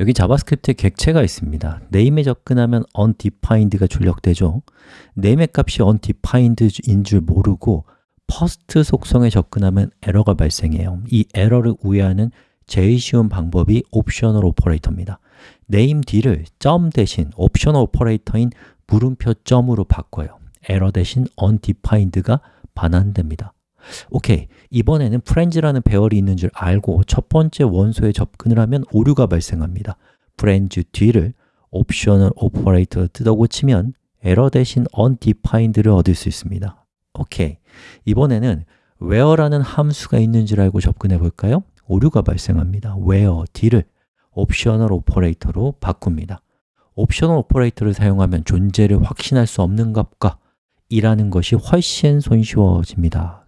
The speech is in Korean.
여기 JavaScript에 객체가 있습니다. name에 접근하면 undefined가 출력되죠. name의 값이 undefined인 줄 모르고 first 속성에 접근하면 에러가 발생해요. 이 에러를 우회하는 제일 쉬운 방법이 optional operator입니다. name 뒤를 점 대신 optional operator인 물음표 점으로 바꿔요. 에러 대신 undefined가 반환됩니다. 오케이, 이번에는 friends라는 배열이 있는 줄 알고 첫 번째 원소에 접근을 하면 오류가 발생합니다. friends 뒤를 optional operator로 뜯어 고치면 에러 대신 undefined를 얻을 수 있습니다. 오케이, 이번에는 where라는 함수가 있는 줄 알고 접근해 볼까요? 오류가 발생합니다. where 뒤를 optional operator로 바꿉니다. optional operator를 사용하면 존재를 확신할 수 없는 값과 일하는 것이 훨씬 손쉬워집니다.